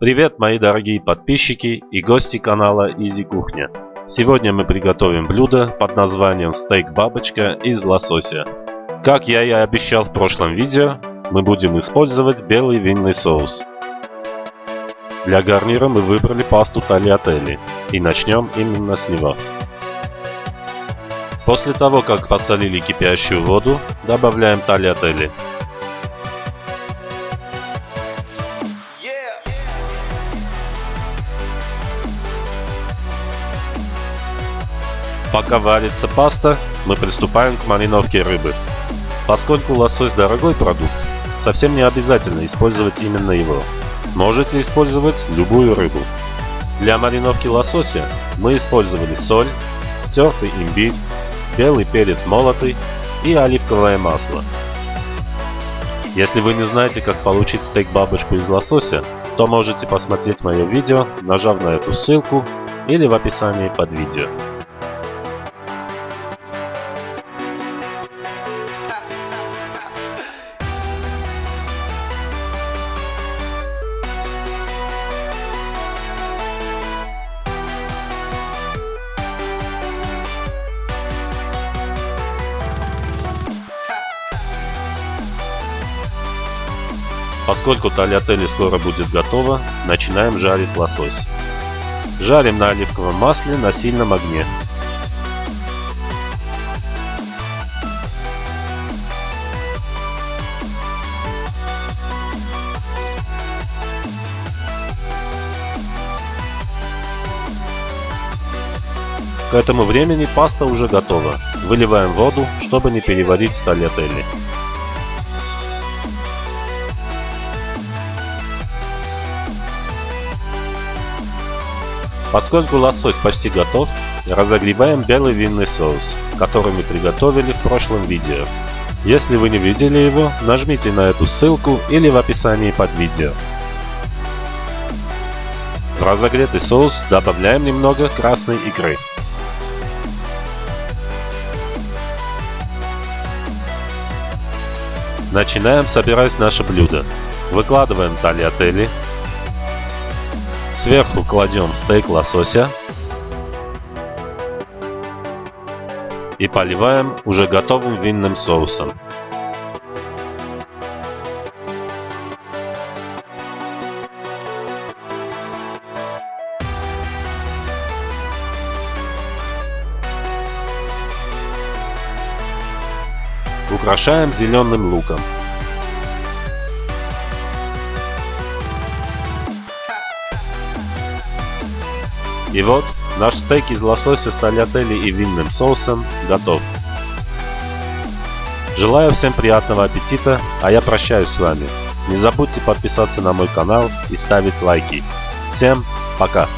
Привет, мои дорогие подписчики и гости канала Easy Кухня. Сегодня мы приготовим блюдо под названием стейк бабочка из лосося. Как я и обещал в прошлом видео, мы будем использовать белый винный соус. Для гарнира мы выбрали пасту тальятели и начнем именно с него. После того, как посолили кипящую воду, добавляем тальятели. Пока варится паста, мы приступаем к мариновке рыбы. Поскольку лосось дорогой продукт, совсем не обязательно использовать именно его. Можете использовать любую рыбу. Для мариновки лосося мы использовали соль, тертый имбирь, белый перец молотый и оливковое масло. Если вы не знаете, как получить стейк-бабочку из лосося, то можете посмотреть мое видео, нажав на эту ссылку или в описании под видео. Поскольку тальятели скоро будет готова, начинаем жарить лосось. Жарим на оливковом масле на сильном огне. К этому времени паста уже готова. Выливаем воду, чтобы не переварить тальятели. Поскольку лосось почти готов, разогреваем белый винный соус, который мы приготовили в прошлом видео. Если вы не видели его, нажмите на эту ссылку или в описании под видео. В разогретый соус добавляем немного красной икры. Начинаем собирать наше блюдо. Выкладываем тальятели, Сверху кладем стейк лосося и поливаем уже готовым винным соусом. Украшаем зеленым луком. И вот, наш стейк из лосося с тальятели и винным соусом готов. Желаю всем приятного аппетита, а я прощаюсь с вами. Не забудьте подписаться на мой канал и ставить лайки. Всем пока!